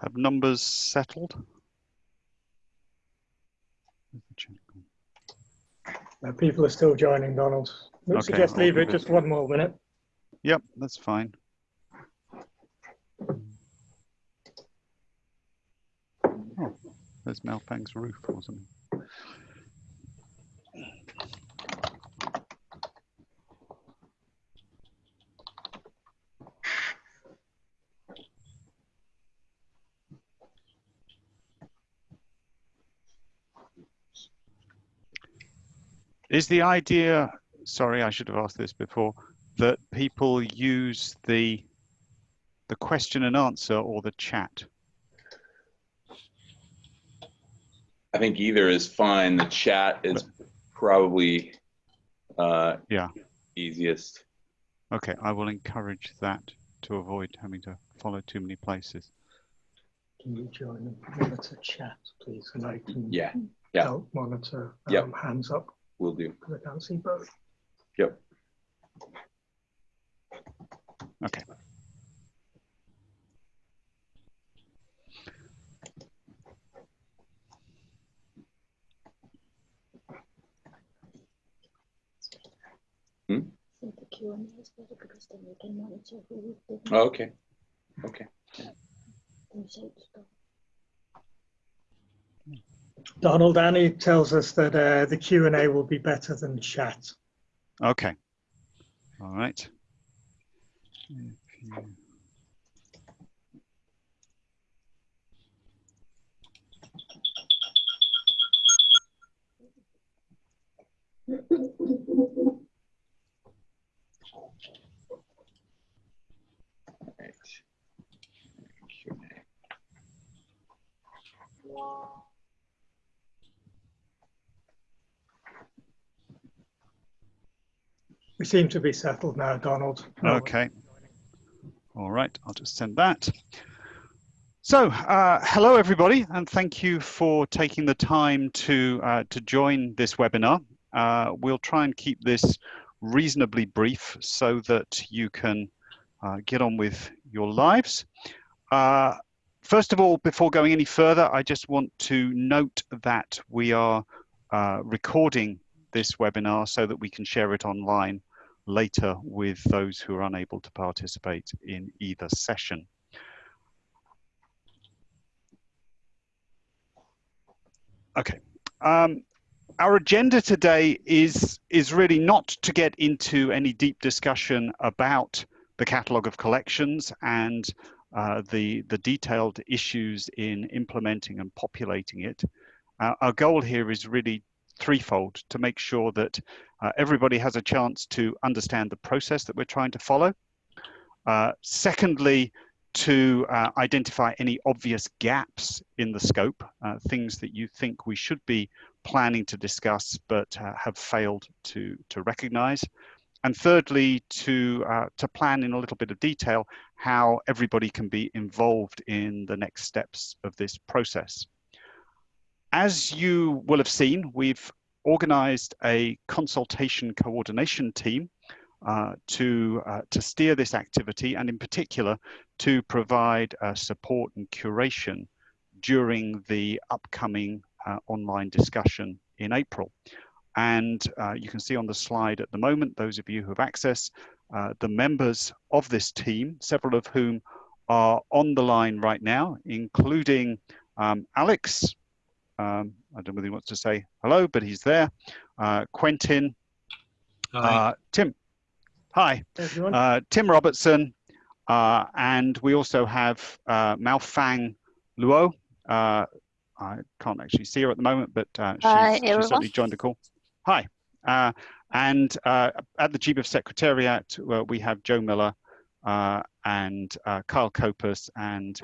Have numbers settled? Uh, people are still joining, Donald. I Okay, suggest leave it it- just one more minute. Yep, that's fine. Oh, there's Malfang's roof or something. Is the idea, sorry, I should have asked this before, that people use the the question and answer or the chat? I think either is fine. The chat is probably uh, Yeah. easiest. Okay, I will encourage that to avoid having to follow too many places. Can you join and monitor chat, please? And I can Yeah, yeah. help monitor Yep. um, hands up we'll do. because I can't see both. Yep. Okay. Hmm? the Q and A is better because then we can monitor who did Oh, okay. Okay. mistakes. Donald Annie tells us that uh, the Q and A will be better than chat. Okay. All right. If you- All right. We seem to be settled now, Donald. Okay. All right, I'll just send that. So, uh, hello everybody, and thank you for taking the time to uh, to join this webinar. Uh, we'll try and keep this reasonably brief so that you can uh, get on with your lives. Uh, first of all, before going any further, I just want to note that we are uh, recording this webinar so that we can share it online later with those who are unable to participate in either session. Okay. Um, our agenda today is is really not to get into any deep discussion about the catalogue of collections and uh, the the detailed issues in implementing and populating it. Uh, our goal here is really threefold to make sure that uh, everybody has a chance to understand the process that we're trying to follow. Uh, secondly, to uh, identify any obvious gaps in the scope, uh, things that you think we should be planning to discuss but uh, have failed to, to recognize. And thirdly, to, uh, to plan in a little bit of detail how everybody can be involved in the next steps of this process. As you will have seen, we've organized a consultation coordination team uh, to, uh, to steer this activity and in particular to provide uh, support and curation during the upcoming uh, online discussion in April. And uh, you can see on the slide at the moment, those of you who have access, uh, the members of this team, several of whom are on the line right now, including um, Alex, um, I don't know whether he wants to say hello, but he's there. Uh, Quentin, uh, Tim, hi, Everyone? uh, Tim Robertson, uh, and we also have uh, Malfang Luo. Uh, I can't actually see her at the moment, but uh, she's, Hi, she's certainly joined the call. Hi. Uh, and uh, at the GBIF Secretariat, uh, we have Joe Miller uh, and uh, Kyle Copas and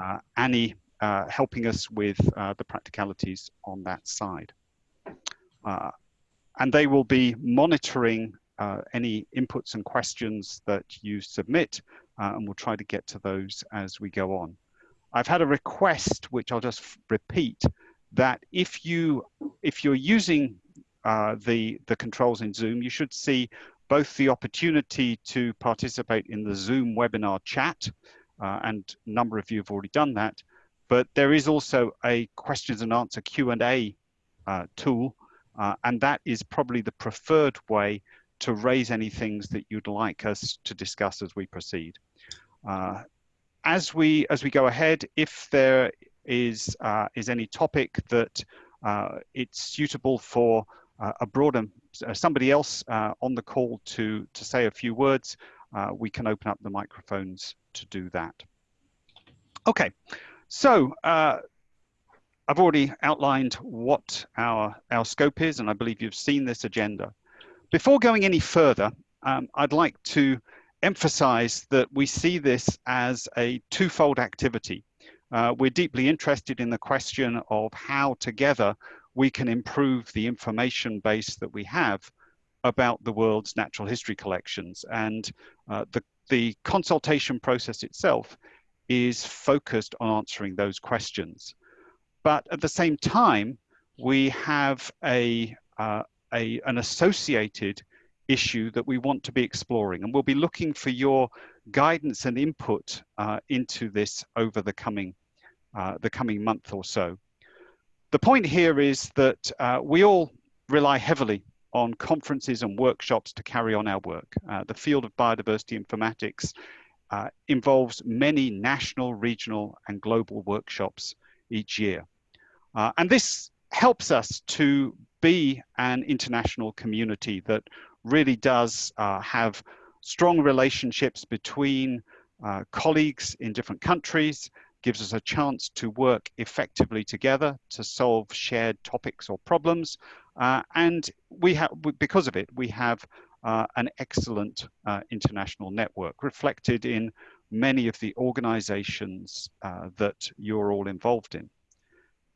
uh, Annie uh, helping us with uh, the practicalities on that side. Uh, and they will be monitoring uh, any inputs and questions that you submit, uh, and we'll try to get to those as we go on. I've had a request, which I'll just repeat, that if you if you're using the the controls in Zoom, you should see both the opportunity to participate in the Zoom webinar chat, uh, and a number of you have already done that, but there is also a questions and answer Q&A uh, tool, uh, and that is probably the preferred way to raise any things that you'd like us to discuss as we proceed. Uh, as we as we go ahead, if there is uh, is any topic that uh, it's suitable for uh, a broader somebody else on the call to to say a few words, we can open up the microphones to do that. Okay, so uh, I've already outlined what our, our scope is, and I believe you've seen this agenda. Before going any further, um, I'd like to emphasize that we see this as a twofold activity. Uh, we're deeply interested in the question of how together we can improve the information base that we have about the world's natural history collections. And uh, the, the consultation process itself is focused on answering those questions. But at the same time, we have a, uh, a, an associated issue that we want to be exploring. And we'll be looking for your guidance and input uh, into this over the coming, uh, the coming month or so. The point here is that uh, we all rely heavily on conferences and workshops to carry on our work. Uh, the field of biodiversity informatics uh, involves many national, regional, and global workshops each year. Uh, and this helps us to be an international community that really does uh, have strong relationships between uh, colleagues in different countries, gives us a chance to work effectively together to solve shared topics or problems. Uh, and we have, because of it, we have uh, an excellent uh, international network reflected in many of the organizations uh, that you're all involved in.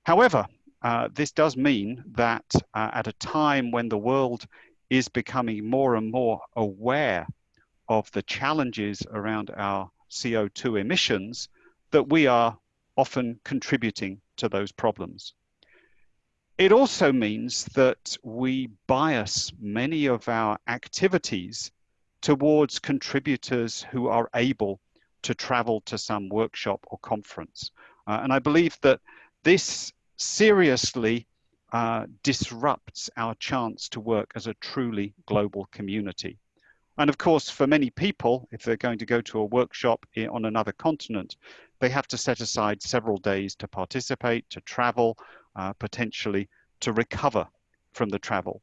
However, uh, this does mean that uh, at a time when the world is becoming more and more aware of the challenges around our CO2 emissions, that we are often contributing to those problems. It also means that we bias many of our activities towards contributors who are able to travel to some workshop or conference. Uh, and I believe that this seriously uh, disrupts our chance to work as a truly global community. And of course, for many people, if they're going to go to a workshop on another continent, they have to set aside several days to participate, to travel, uh, potentially to recover from the travel.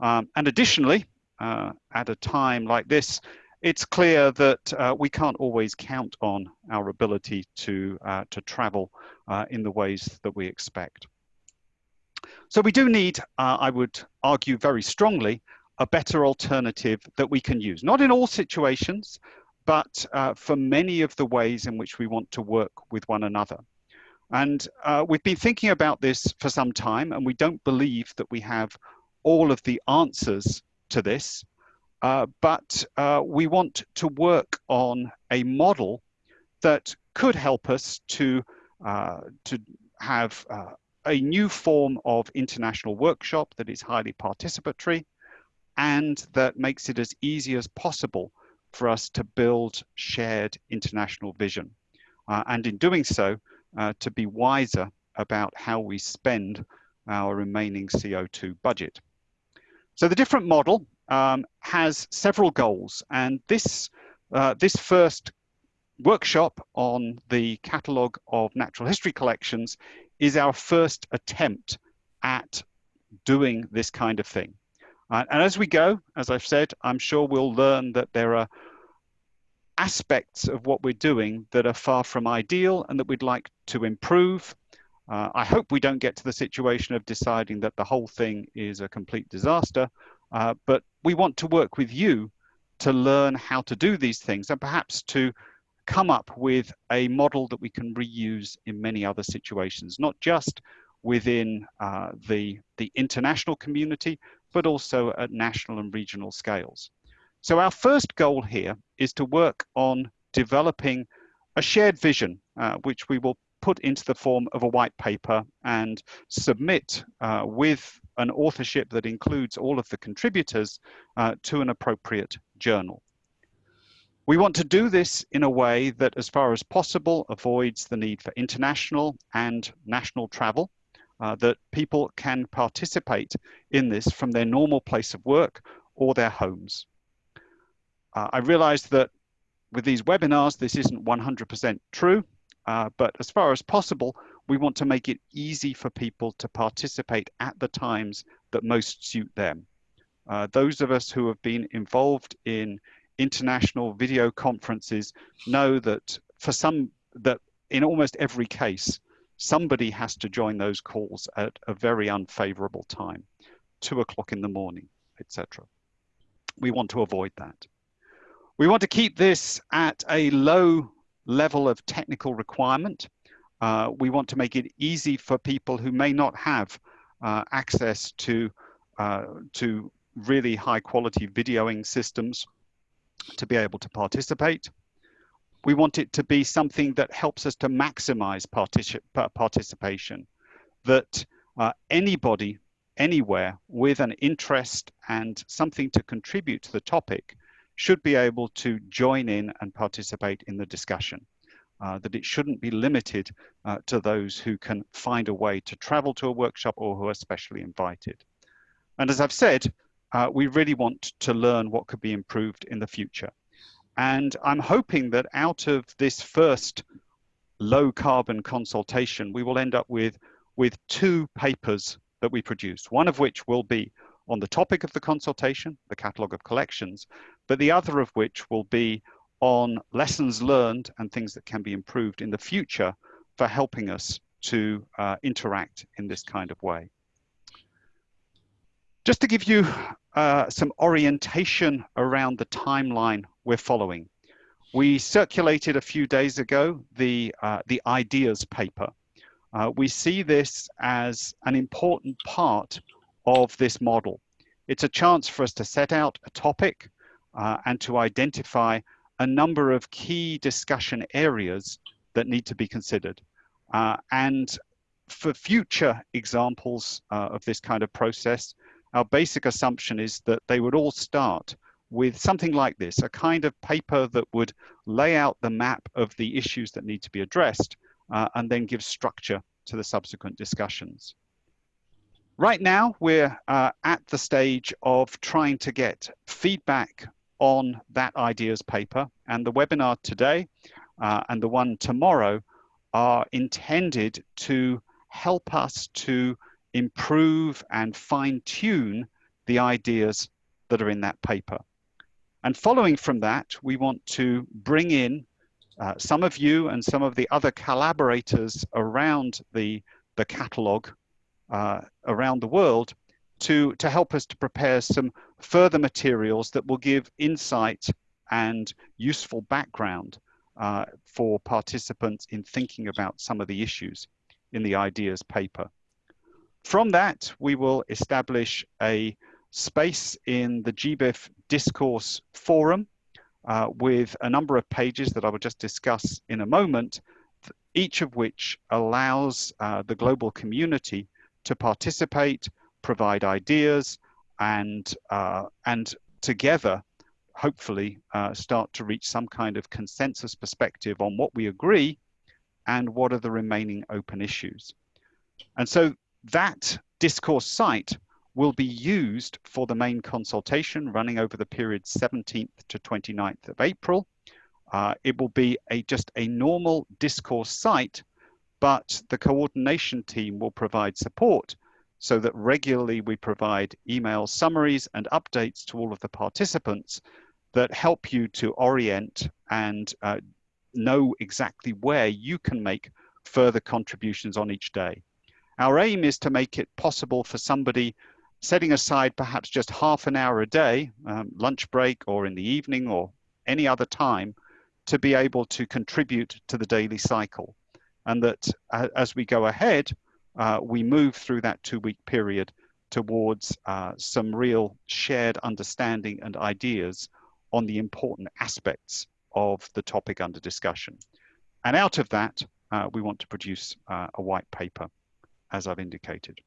Um, and additionally, uh, at a time like this, it's clear that uh, we can't always count on our ability to, uh, to travel uh, in the ways that we expect. So we do need, uh, I would argue very strongly, a better alternative that we can use. Not in all situations, but uh, for many of the ways in which we want to work with one another. And uh, we've been thinking about this for some time, and we don't believe that we have all of the answers to this, uh, but uh, we want to work on a model that could help us to, uh, to have uh, a new form of international workshop that is highly participatory and that makes it as easy as possible for us to build shared international vision. Uh, and in doing so, uh, to be wiser about how we spend our remaining CO2 budget. So the different model um, has several goals and this, uh, this first workshop on the catalogue of natural history collections is our first attempt at doing this kind of thing. Uh, and as we go, as I've said, I'm sure we'll learn that there are aspects of what we're doing that are far from ideal and that we'd like to improve. Uh, I hope we don't get to the situation of deciding that the whole thing is a complete disaster, uh, but we want to work with you to learn how to do these things and perhaps to come up with a model that we can reuse in many other situations, not just within uh, the, the international community, but also at national and regional scales. So our first goal here is to work on developing a shared vision, uh, which we will put into the form of a white paper and submit uh, with an authorship that includes all of the contributors uh, to an appropriate journal. We want to do this in a way that, as far as possible, avoids the need for international and national travel, uh, that people can participate in this from their normal place of work or their homes. Uh, I realize that with these webinars, this isn't 100% true, uh, but as far as possible, we want to make it easy for people to participate at the times that most suit them. Uh, those of us who have been involved in international video conferences know that for some, that in almost every case, somebody has to join those calls at a very unfavorable time, two o'clock in the morning, etc. We want to avoid that. We want to keep this at a low level of technical requirement. Uh, we want to make it easy for people who may not have uh, access to, uh, to really high quality videoing systems to be able to participate. We want it to be something that helps us to maximize participation, that uh, anybody, anywhere with an interest and something to contribute to the topic should be able to join in and participate in the discussion. Uh, that it shouldn't be limited uh, to those who can find a way to travel to a workshop or who are specially invited. And as I've said, uh, we really want to learn what could be improved in the future. And I'm hoping that out of this first low carbon consultation, we will end up with, with two papers that we produce, one of which will be on the topic of the consultation, the catalogue of collections, but the other of which will be on lessons learned and things that can be improved in the future for helping us to uh, interact in this kind of way. Just to give you uh, some orientation around the timeline we're following. We circulated a few days ago the, uh, the ideas paper. Uh, we see this as an important part of this model. It's a chance for us to set out a topic uh, and to identify a number of key discussion areas that need to be considered. Uh, and for future examples uh, of this kind of process, our basic assumption is that they would all start with something like this, a kind of paper that would lay out the map of the issues that need to be addressed uh, and then give structure to the subsequent discussions. Right now, we're uh, at the stage of trying to get feedback on that ideas paper and the webinar today uh, and the one tomorrow are intended to help us to improve and fine tune the ideas that are in that paper. And following from that, we want to bring in uh, some of you and some of the other collaborators around the, the catalog uh, around the world to, to help us to prepare some further materials that will give insight and useful background uh, for participants in thinking about some of the issues in the ideas paper. From that, we will establish a space in the GBIF discourse forum uh, with a number of pages that I will just discuss in a moment, each of which allows uh, the global community to participate, provide ideas, and, uh, and together, hopefully, uh, start to reach some kind of consensus perspective on what we agree and what are the remaining open issues. And so that discourse site will be used for the main consultation running over the period 17th to 29th of April. Uh, it will be a just a normal discourse site, but the coordination team will provide support so that regularly we provide email summaries and updates to all of the participants that help you to orient and uh, know exactly where you can make further contributions on each day. Our aim is to make it possible for somebody setting aside perhaps just half an hour a day, um, lunch break or in the evening or any other time, to be able to contribute to the daily cycle. And that as we go ahead, uh, we move through that two week period towards uh, some real shared understanding and ideas on the important aspects of the topic under discussion. And out of that, uh, we want to produce uh, a white paper as I've indicated.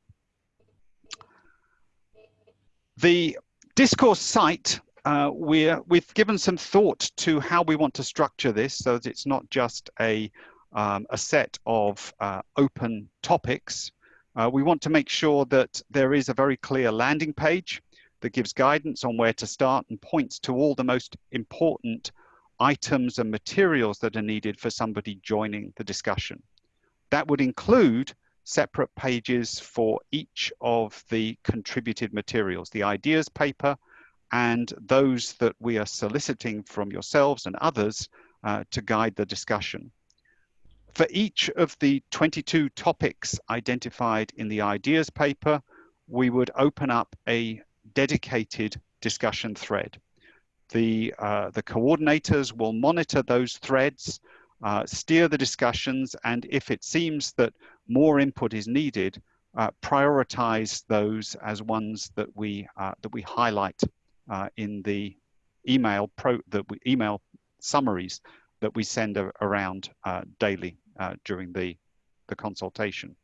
The discourse site uh, we're, we've given some thought to how we want to structure this so that it's not just a, um, a set of uh, open topics. Uh, we want to make sure that there is a very clear landing page that gives guidance on where to start and points to all the most important items and materials that are needed for somebody joining the discussion. That would include separate pages for each of the contributed materials, the ideas paper, and those that we are soliciting from yourselves and others uh, to guide the discussion. For each of the 22 topics identified in the ideas paper, we would open up a dedicated discussion thread. The, uh, the coordinators will monitor those threads, uh, steer the discussions, and if it seems that more input is needed, uh, prioritize those as ones that we, uh, that we highlight uh, in the email pro that we email summaries that we send around uh, daily during the, the consultation.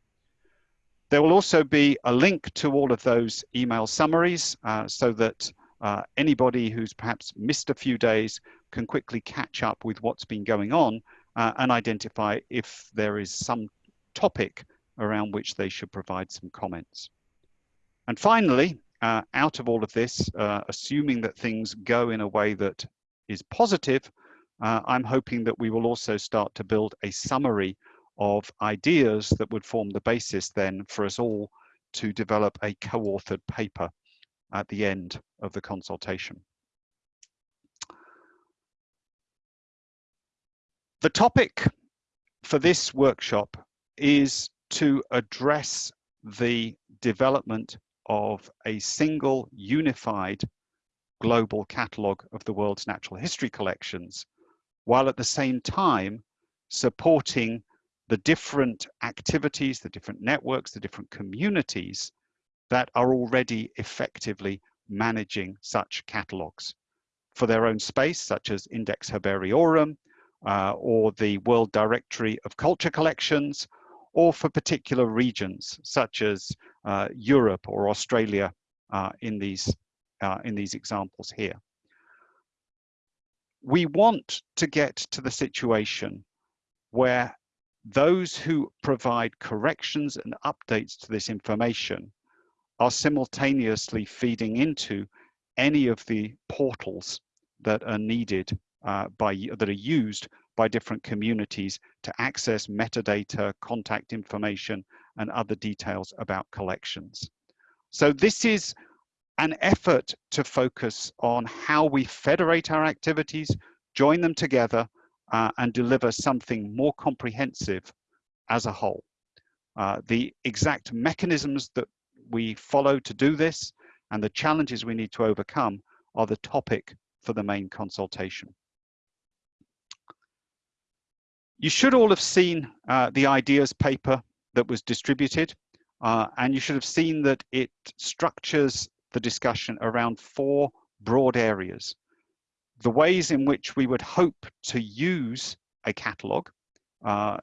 There will also be a link to all of those email summaries uh, so that uh, anybody who's perhaps missed a few days can quickly catch up with what's been going on uh, and identify if there is some topic around which they should provide some comments. And finally, uh, out of all of this, uh, assuming that things go in a way that is positive, uh, I'm hoping that we will also start to build a summary of ideas that would form the basis then for us all to develop a co-authored paper at the end of the consultation. The topic for this workshop is to address the development of a single unified global catalogue of the world's natural history collections, while at the same time supporting the different activities, the different networks, the different communities that are already effectively managing such catalogues for their own space, such as Index Herbariorum, uh, or the World Directory of Culture Collections, or for particular regions, such as uh, Europe or Australia uh, in, these, uh, in these examples here. We want to get to the situation where those who provide corrections and updates to this information are simultaneously feeding into any of the portals that are needed uh, by that are used by different communities to access metadata, contact information, and other details about collections. So this is an effort to focus on how we federate our activities, join them together, uh, and deliver something more comprehensive as a whole. Uh, the exact mechanisms that we follow to do this and the challenges we need to overcome are the topic for the main consultation. You should all have seen uh, the ideas paper that was distributed uh, and you should have seen that it structures the discussion around four broad areas. The ways in which we would hope to use a catalog, uh,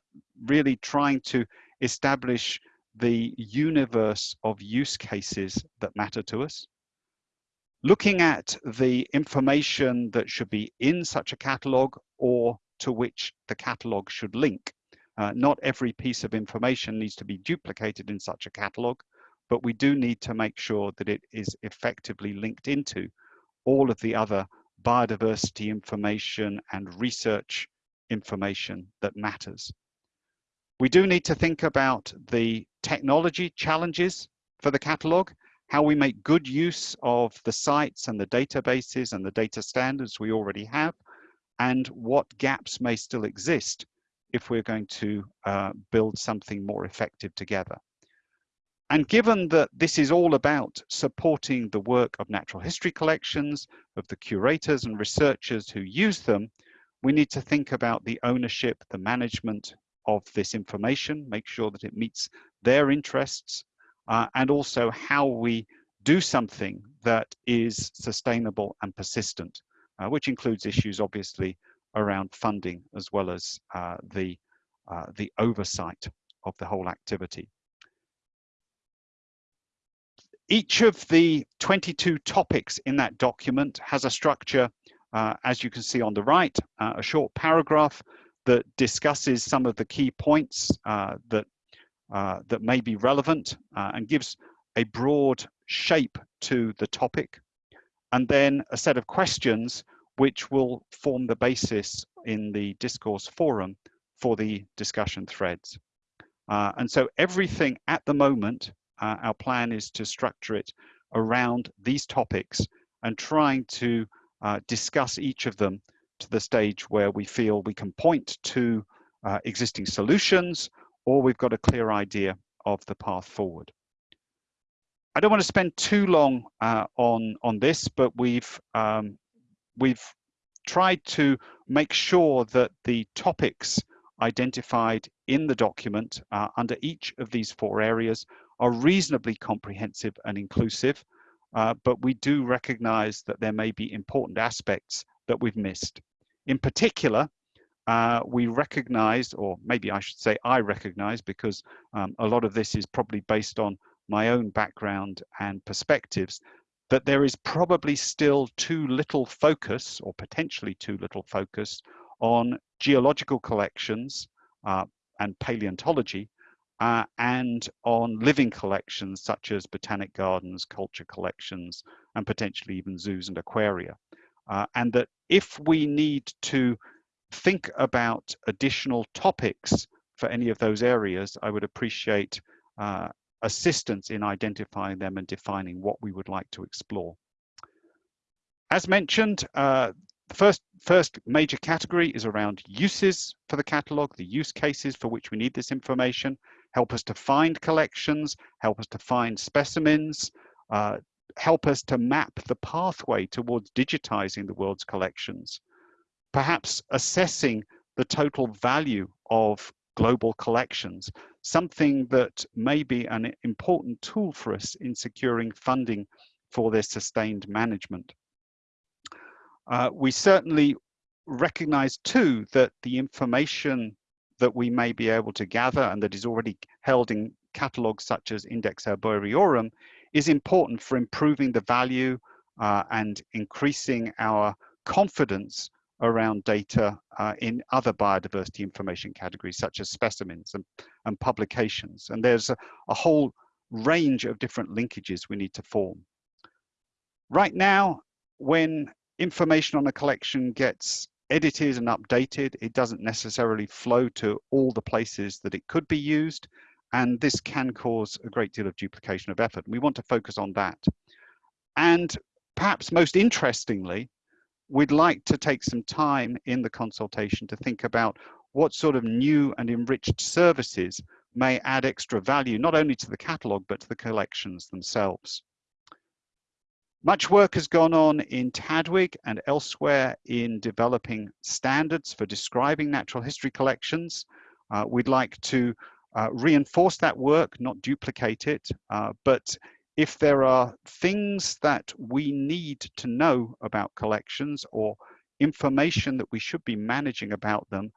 really trying to establish the universe of use cases that matter to us, looking at the information that should be in such a catalog or to which the catalog should link. Uh, not every piece of information needs to be duplicated in such a catalog, but we do need to make sure that it is effectively linked into all of the other biodiversity information and research information that matters. We do need to think about the technology challenges for the catalog, how we make good use of the sites and the databases and the data standards we already have, and what gaps may still exist if we're going to uh, build something more effective together. And given that this is all about supporting the work of natural history collections, of the curators and researchers who use them, we need to think about the ownership, the management of this information, make sure that it meets their interests, uh, and also how we do something that is sustainable and persistent, uh, which includes issues obviously around funding as well as uh, the, uh, the oversight of the whole activity. Each of the 22 topics in that document has a structure, uh, as you can see on the right, uh, a short paragraph that discusses some of the key points uh, that, uh, that may be relevant uh, and gives a broad shape to the topic. And then a set of questions which will form the basis in the discourse forum for the discussion threads. Uh, and so everything at the moment, uh, our plan is to structure it around these topics and trying to uh, discuss each of them to the stage where we feel we can point to uh, existing solutions or we've got a clear idea of the path forward. I don't want to spend too long uh, on on this, but we've um, we've tried to make sure that the topics identified in the document uh, under each of these four areas are reasonably comprehensive and inclusive, uh, but we do recognize that there may be important aspects that we've missed. In particular, uh, we recognize, or maybe I should say I recognize, because um, a lot of this is probably based on my own background and perspectives, that there is probably still too little focus, or potentially too little focus, on geological collections uh, and paleontology, uh, and on living collections such as botanic gardens, culture collections, and potentially even zoos and aquaria. Uh, and that if we need to think about additional topics for any of those areas, I would appreciate uh, assistance in identifying them and defining what we would like to explore. As mentioned, uh, the first, first major category is around uses for the catalogue, the use cases for which we need this information, help us to find collections, help us to find specimens, uh, help us to map the pathway towards digitizing the world's collections, perhaps assessing the total value of global collections, something that may be an important tool for us in securing funding for their sustained management. Uh, we certainly recognize too that the information that we may be able to gather and that is already held in catalogs such as Index Herbariorum is important for improving the value uh, and increasing our confidence around data uh, in other biodiversity information categories such as specimens and, and publications. And there's a, a whole range of different linkages we need to form. Right now, when information on a collection gets edited and updated, it doesn't necessarily flow to all the places that it could be used. And this can cause a great deal of duplication of effort. We want to focus on that. And perhaps most interestingly, we'd like to take some time in the consultation to think about what sort of new and enriched services may add extra value, not only to the catalogue, but to the collections themselves. Much work has gone on in TDWG and elsewhere in developing standards for describing natural history collections. Uh, we'd like to uh, reinforce that work, not duplicate it, uh, but if there are things that we need to know about collections or information that we should be managing about them,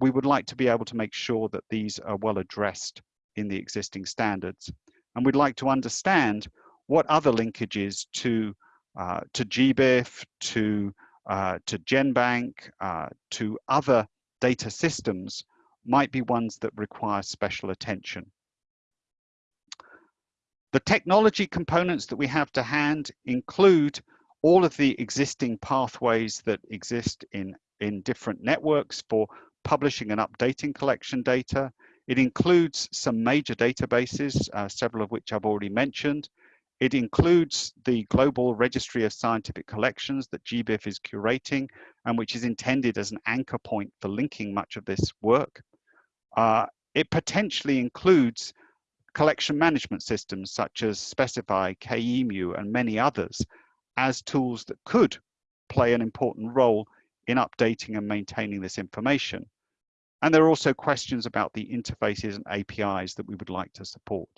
we would like to be able to make sure that these are well addressed in the existing standards. And we'd like to understand what other linkages to uh, to GBIF, to uh, to GenBank, uh, to other data systems might be ones that require special attention. The technology components that we have to hand include all of the existing pathways that exist in, in different networks for publishing and updating collection data. It includes some major databases, uh, several of which I've already mentioned. It includes the Global Registry of Scientific Collections that GBIF is curating and which is intended as an anchor point for linking much of this work. Uh, it potentially includes collection management systems such as Specify, KE EMu, and many others as tools that could play an important role in updating and maintaining this information. And there are also questions about the interfaces and APIs that we would like to support.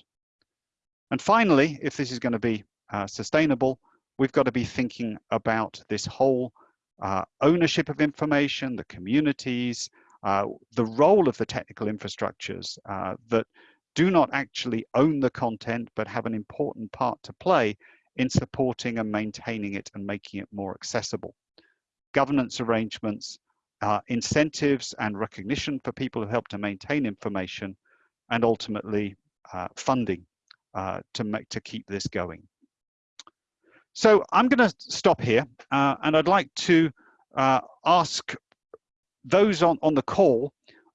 And finally, if this is going to be uh, sustainable, we've got to be thinking about this whole uh, ownership of information, the communities, uh, the role of the technical infrastructures uh, that do not actually own the content, but have an important part to play in supporting and maintaining it and making it more accessible. Governance arrangements, uh, incentives and recognition for people who help to maintain information, and ultimately uh, funding uh, to make to keep this going. So I'm going to stop here, uh, and I'd like to uh, ask those on, on the call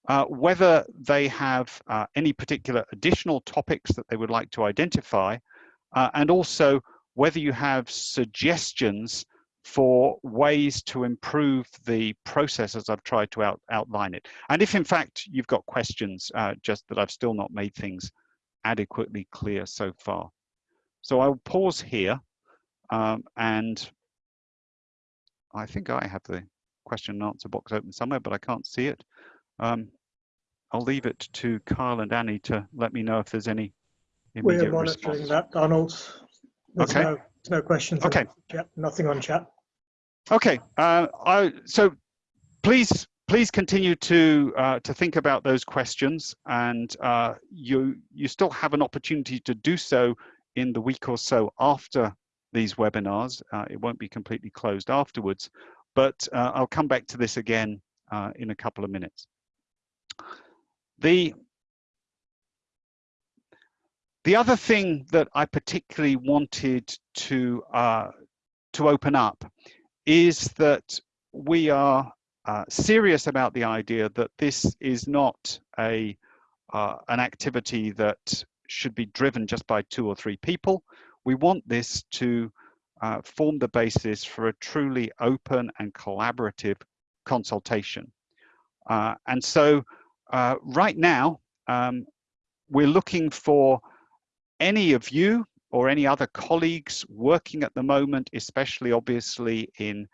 uh, whether they have uh, any particular additional topics that they would like to identify, and also whether you have suggestions for ways to improve the process as I've tried to out, outline it. And if in fact you've got questions, uh, just that I've still not made things adequately clear so far. So I'll pause here um, and I think I have the question and answer box open somewhere, but I can't see it. Um, I'll leave it to Kyle and Annie to let me know if there's any We're monitoring response. that, Donald. There's Okay. no, there's no questions. Okay. Chat, nothing on chat. Okay, uh, I, so please please continue to uh, to think about those questions, and uh, you you still have an opportunity to do so in the week or so after these webinars. Uh, it won't be completely closed afterwards, but uh, I'll come back to this again uh, in a couple of minutes. The the other thing that I particularly wanted to uh, to open up is that we are uh, serious about the idea that this is not a uh, an activity that should be driven just by two or three people. We want this to uh, form the basis for a truly open and collaborative consultation. Uh, and so uh, right now, um, we're looking for any of you or any other colleagues working at the moment, especially obviously in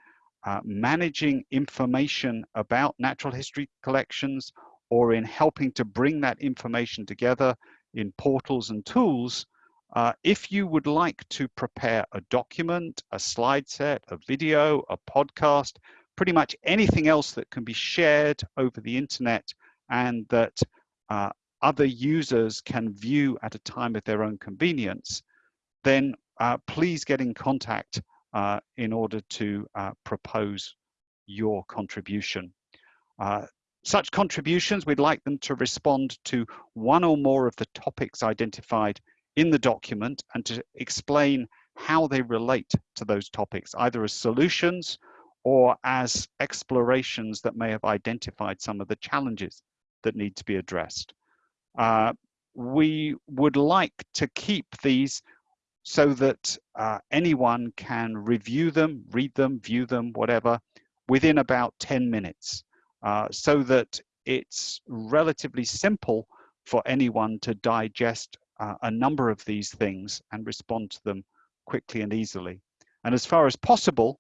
uh, managing information about natural history collections or in helping to bring that information together in portals and tools, uh, if you would like to prepare a document, a slide set, a video, a podcast, pretty much anything else that can be shared over the internet and that uh, other users can view at a time of their own convenience, then uh, please get in contact uh, in order to uh, propose your contribution. Uh, such contributions, we'd like them to respond to one or more of the topics identified in the document and to explain how they relate to those topics, either as solutions or as explorations that may have identified some of the challenges that need to be addressed. Uh, we would like to keep these so that uh, anyone can review them, read them, view them, whatever, within about 10 minutes, uh, so that it's relatively simple for anyone to digest uh, a number of these things and respond to them quickly and easily. And as far as possible,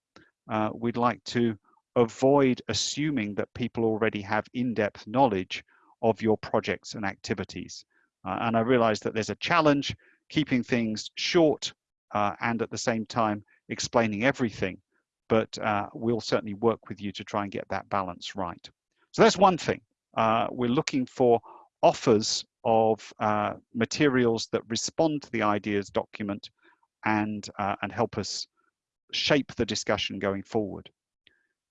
uh, we'd like to avoid assuming that people already have in-depth knowledge of your projects and activities. Uh, and I realize that there's a challenge keeping things short uh, and at the same time explaining everything, but uh, we'll certainly work with you to try and get that balance right. So that's one thing. Uh, we're looking for offers of uh, materials that respond to the ideas document and, uh, and help us shape the discussion going forward.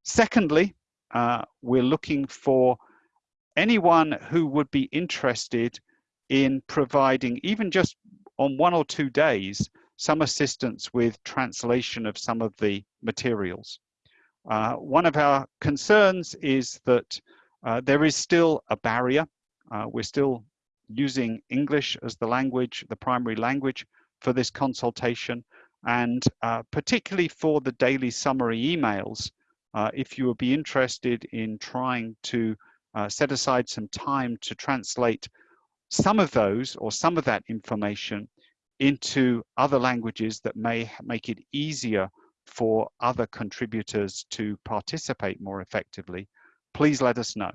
Secondly, we're looking for anyone who would be interested in providing, even just on one or two days, some assistance with translation of some of the materials. Uh, one of our concerns is that uh, there is still a barrier. Uh, we're still using English as the language, the primary language for this consultation. And uh, particularly for the daily summary emails, uh, if you would be interested in trying to uh, set aside some time to translate some of those or some of that information into other languages that may make it easier for other contributors to participate more effectively, please let us know.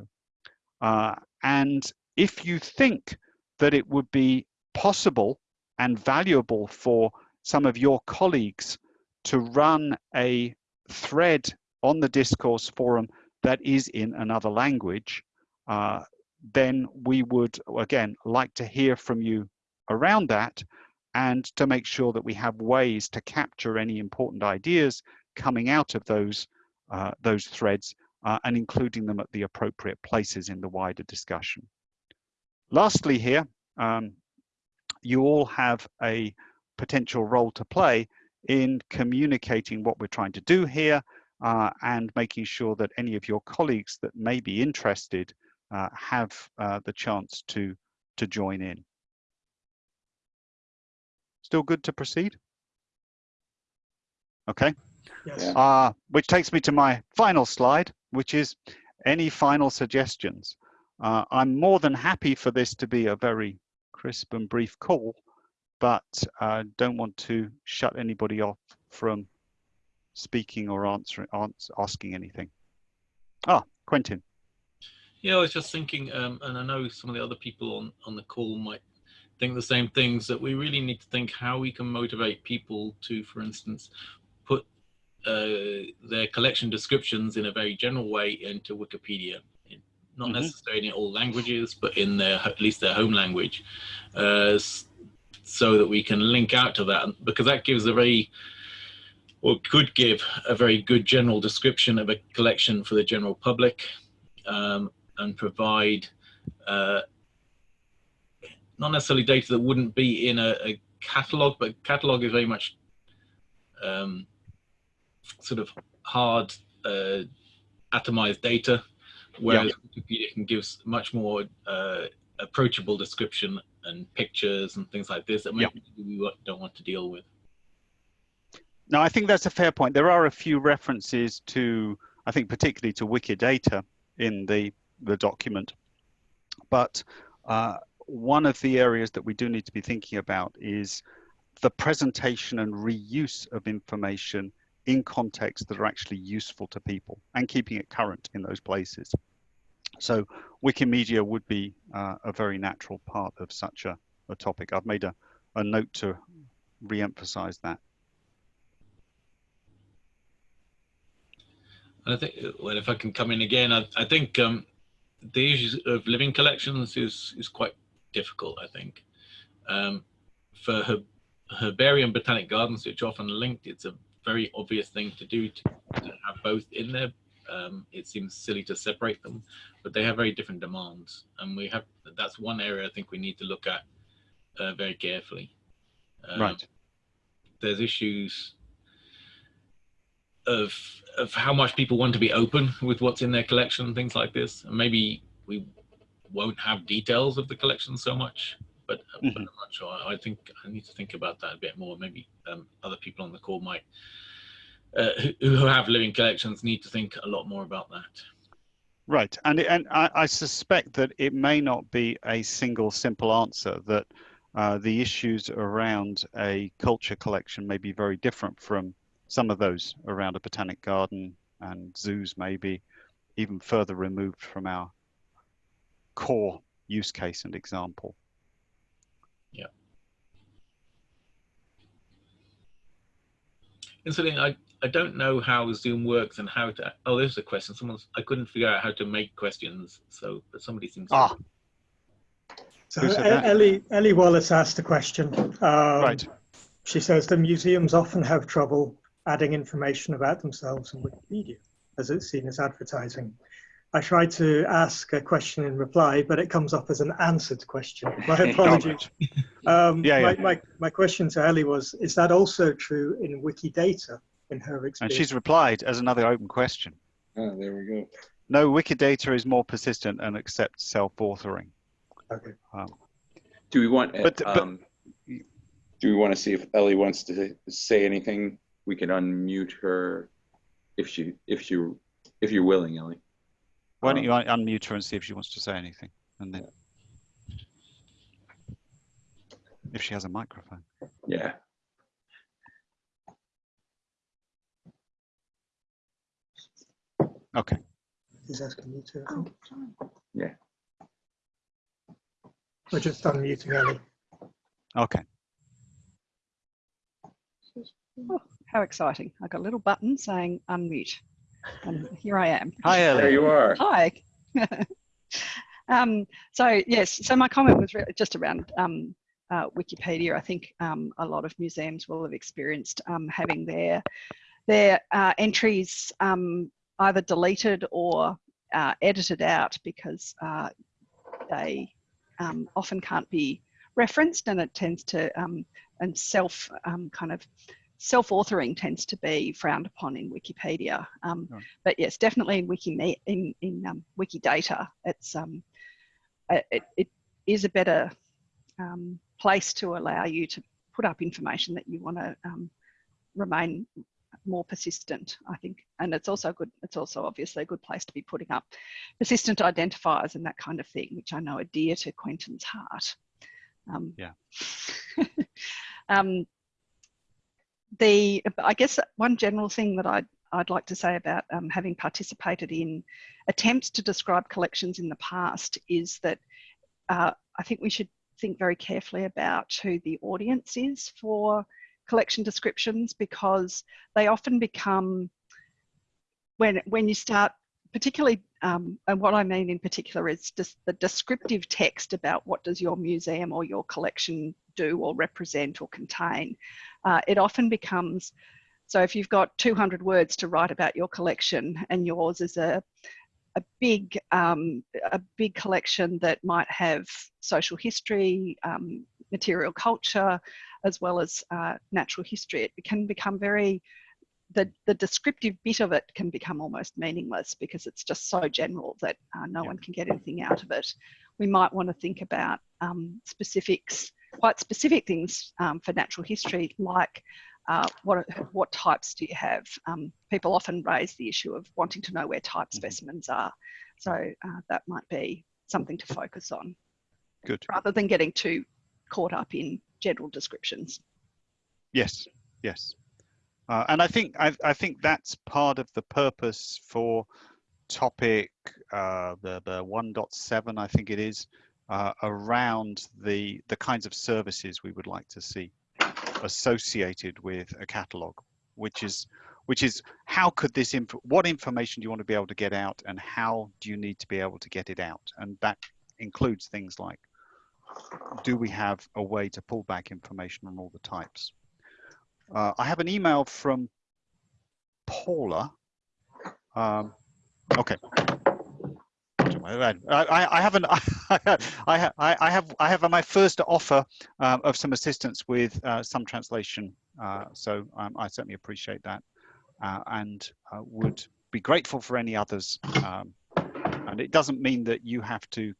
Uh, and if you think that it would be possible and valuable for some of your colleagues to run a thread on the discourse forum that is in another language, uh, then we would, again, like to hear from you around that and to make sure that we have ways to capture any important ideas coming out of those, uh, those threads uh, and including them at the appropriate places in the wider discussion. Lastly here, um, you all have a potential role to play in communicating what we're trying to do here uh, and making sure that any of your colleagues that may be interested uh, have uh, the chance to, to join in. Still good to proceed? Okay, Yes. Yeah. uh, which takes me to my final slide, which is any final suggestions? Uh, I'm more than happy for this to be a very crisp and brief call, but uh, don't want to shut anybody off from speaking or answering, ans asking anything. Ah, Quentin. Yeah, I was just thinking, um, and I know some of the other people on, on the call might think the same things, that we really need to think how we can motivate people to, for instance, put uh, their collection descriptions in a very general way into Wikipedia. Not Mhm. necessarily in all languages, but in their at least their home language, uh, so that we can link out to that, because that gives a very or could give a very good general description of a collection for the general public. Um, and provide uh, not necessarily data that wouldn't be in a, a catalog, but catalog is very much um, sort of hard uh, atomized data, whereas Wikipedia can give much more uh, approachable description and pictures and things like this that Yeah. we don't want to deal with. No, I think that's a fair point. There are a few references to, I think particularly to Wikidata in the, the document. But uh, one of the areas that we do need to be thinking about is the presentation and reuse of information in contexts that are actually useful to people and keeping it current in those places. So Wikimedia would be uh, a very natural part of such a, a topic. I've made a, a note to re-emphasize that. I think, well, if I can come in again, I, I think um, the issues of living collections is is quite difficult. I think um, for her, herbarium botanic gardens, which are often linked, it's a very obvious thing to do to, to have both in there. Um, it seems silly to separate them, but they have very different demands, and we have that's one area I think we need to look at uh, very carefully. Um, Right. There's issues of of how much people want to be open with what's in their collection, things like this. And maybe we won't have details of the collection so much, but, uh, but Mhm. I'm not sure. I think I need to think about that a bit more. Maybe um, other people on the call might, uh, who, who have living collections, need to think a lot more about that. Right, and and I, I suspect that it may not be a single simple answer. That uh, the issues around a culture collection may be very different from some of those around a botanic garden and zoos, maybe even further removed from our core use case and example. Yeah. Incidentally, I, I don't know how Zoom works and how to. Oh, there's a question. Someone's. I couldn't figure out how to make questions. So, but somebody seems. to- Ah, So Who said that? Ellie, Ellie Wallace asked a question. Um, right. She says the museums often have trouble adding information about themselves on Wikipedia, as it's seen as advertising. I tried to ask a question in reply, but it comes up as an answered question. My apologies. Um, Yeah, my, yeah. My, my question to Ellie was, is that also true in Wikidata in her experience? And she's replied as another open question. Oh, there we go. No, Wikidata is more persistent and accepts self-authoring. Okay. Do we want, But- but- um, do we want to see if Ellie wants to say anything? We can unmute her if she, if she, if you're willing, Ellie. Why don't Um, you un- unmute her and see if she wants to say anything, and then if she has a microphone. Yeah. Okay. He's asking you to. I. Yeah. We're just unmuting Ellie. Okay. Oh, how exciting. I've got a little button saying unmute. And here I am. Hi, There you are. Hi. Um, so yes, so my comment was just around um, uh, Wikipedia. I think um, a lot of museums will have experienced um, having their their uh, entries um, either deleted or uh, edited out because uh, they um, often can't be referenced and it tends to and self kind of self-authoring tends to be frowned upon in Wikipedia. Um. But yes, definitely in Wiki in in um, Wikidata, it's um, it, it is a better um, place to allow you to put up information that you want to um, remain more persistent. I think, and it's also good. It's also obviously a good place to be putting up persistent identifiers and that kind of thing, which I know are dear to Quentin's heart. Um, yeah. um, the I guess one general thing that I'd I'd like to say about um, having participated in attempts to describe collections in the past is that uh, I think we should think very carefully about who the audience is for collection descriptions because they often become when when you start particularly um, and what I mean in particular is just the descriptive text about what does your museum or your collection do or represent or contain uh, it often becomes so if you've got 200 words to write about your collection and yours is a a big um, a big collection that might have social history, um, material culture, as well as uh, natural history. It can become very the, the descriptive bit of it can become almost meaningless because it's just so general that uh, no yeah. one can get anything out of it. We might want to think about um, specifics quite specific things um, for natural history, like uh, what, what types do you have? Um, people often raise the issue of wanting to know where type mm-hmm. specimens are. So uh, that might be something to focus on. Good. Rather than getting too caught up in general descriptions. Yes, yes. Uh, and I think I, I, think that's part of the purpose for topic uh, the the 1.7 I think it is uh, around the, the kinds of services we would like to see associated with a catalog, which is which is how could this inf what information do you want to be able to get out and how do you need to be able to get it out? And that includes things like do we have a way to pull back information on all the types uh, I have an email from Paula um, okay I, I haven't. I, I, I have. I have my first offer um, of some assistance with uh, some translation. Uh, so um, I certainly appreciate that, uh, and uh, would be grateful for any others. Um, and it doesn't mean that you have to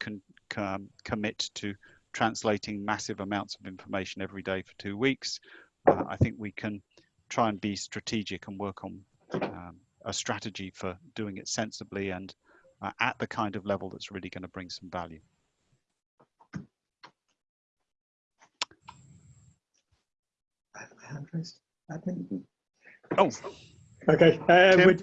com commit to translating massive amounts of information every day for two weeks. Uh, I think we can try and be strategic and work on um, a strategy for doing it sensibly and uh, at the kind of level that's really going to bring some value. I have a hand raised. Admin. Oh. Okay. Uh,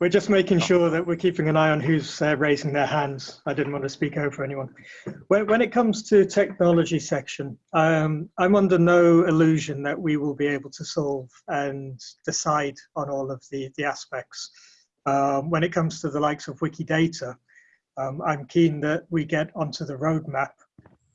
we're, just making sure that we're keeping an eye on who's uh, raising their hands. I didn't want to speak over anyone. When, when it comes to technology section, um, I'm under no illusion that we will be able to solve and decide on all of the, the aspects. Um, when it comes to the likes of Wikidata, um, I'm keen that we get onto the roadmap,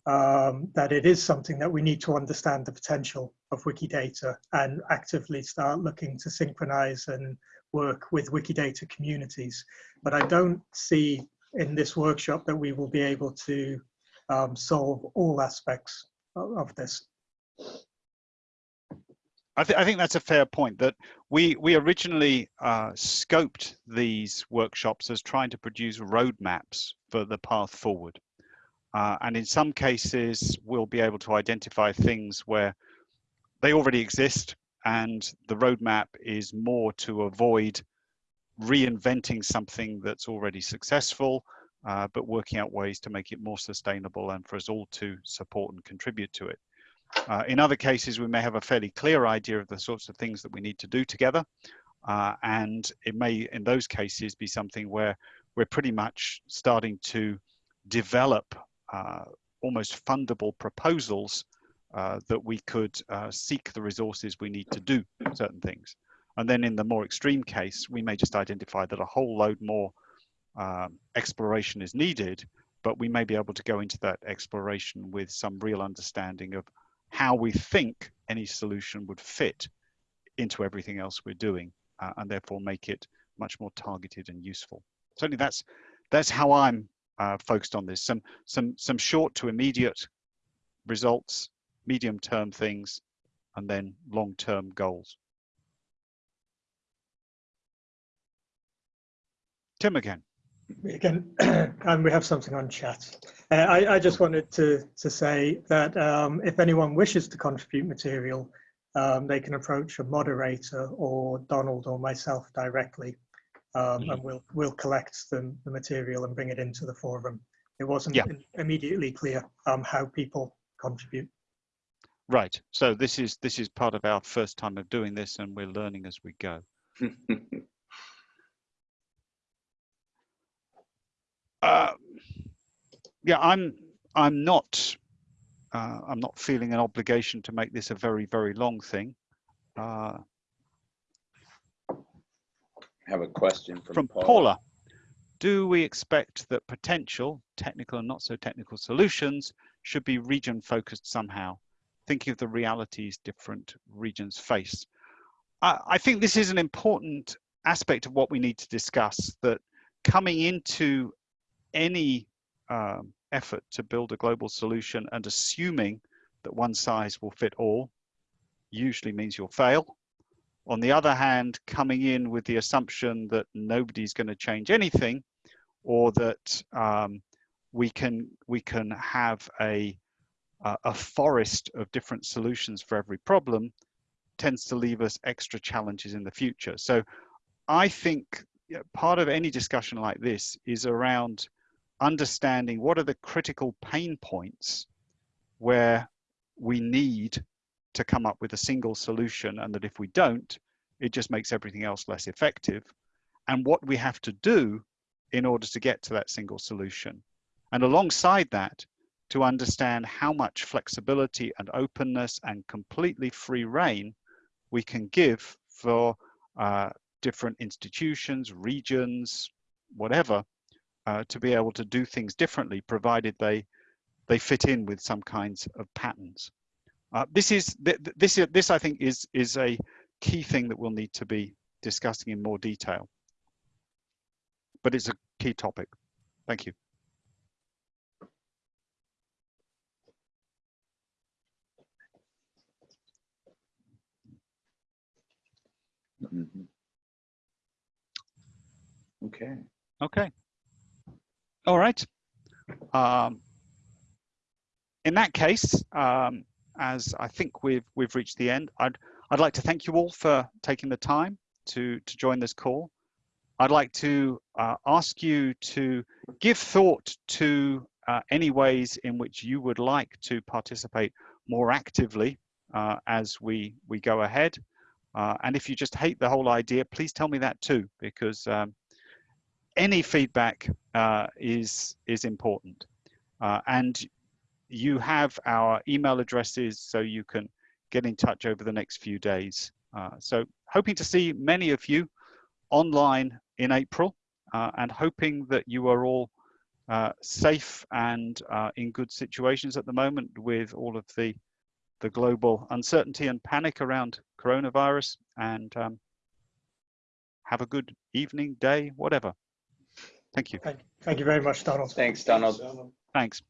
um, that it is something that we need to understand the potential of Wikidata and actively start looking to synchronize and work with Wikidata communities. But I don't see in this workshop that we will be able to um, solve all aspects of, this. I, th I, think that's a fair point that we we originally uh, scoped these workshops as trying to produce roadmaps for the path forward. Uh, and in some cases, we'll be able to identify things where they already exist and the roadmap is more to avoid reinventing something that's already successful, uh, but working out ways to make it more sustainable and for us all to support and contribute to it. Uh, in other cases, we may have a fairly clear idea of the sorts of things that we need to do together. Uh, and it may, in those cases, be something where we're pretty much starting to develop uh, almost fundable proposals uh, that we could uh, seek the resources we need to do certain things. And then in the more extreme case, we may just identify that a whole load more um, exploration is needed but we may be able to go into that exploration with some real understanding of how we think any solution would fit into everything else we're doing uh, and therefore make it much more targeted and useful. Certainly that's that's how I'm uh, focused on this. Some some some short to immediate results, medium term things, and then long term goals. Tim again. Again, and we have something on chat. Uh, I, I just wanted to, to say that um, if anyone wishes to contribute material, um, they can approach a moderator or Donald or myself directly, um, and we'll we'll collect the, the material and bring it into the forum. It wasn't Yeah. immediately clear um, how people contribute. Right. So this is this is part of our first time of doing this, and we're learning as we go. Uh, yeah, I'm I'm not uh, I'm not feeling an obligation to make this a very very long thing. Uh, Have a question from, from Paula. Paula, do we expect that potential technical and not so technical solutions should be region focused somehow? Thinking of the realities different regions face. I, I think this is an important aspect of what we need to discuss. That coming into any um, effort to build a global solution and assuming that one size will fit all usually means you'll fail. On the other hand, coming in with the assumption that nobody's going to change anything or that um, we can we can have a uh, a forest of different solutions for every problem tends to leave us extra challenges in the future. So I think part of any discussion like this is around understanding what are the critical pain points where we need to come up with a single solution and that if we don't, it just makes everything else less effective and what we have to do in order to get to that single solution. And alongside that, to understand how much flexibility and openness and completely free reign we can give for uh, different institutions, regions, whatever, uh, to be able to do things differently, provided they they fit in with some kinds of patterns. Uh, this is th this this I think is is a key thing that we'll need to be discussing in more detail. But it's a key topic. Thank you. Okay. Okay. All right. Um, in that case, um, as I think we've we've reached the end, I'd I'd like to thank you all for taking the time to to join this call. I'd like to uh, ask you to give thought to uh, any ways in which you would like to participate more actively uh, as we we go ahead. Uh, and if you just hate the whole idea, please tell me that too, because um, any feedback uh, is is important. Uh, and you have our email addresses, so you can get in touch over the next few days. Uh, so hoping to see many of you online in April, uh, and hoping that you are all uh, safe and in good situations at the moment with all of the the global uncertainty and panic around coronavirus. And um, have a good evening, day, whatever. Thank you. Thank, thank you very much, Donald. Thanks, Donald. Thanks.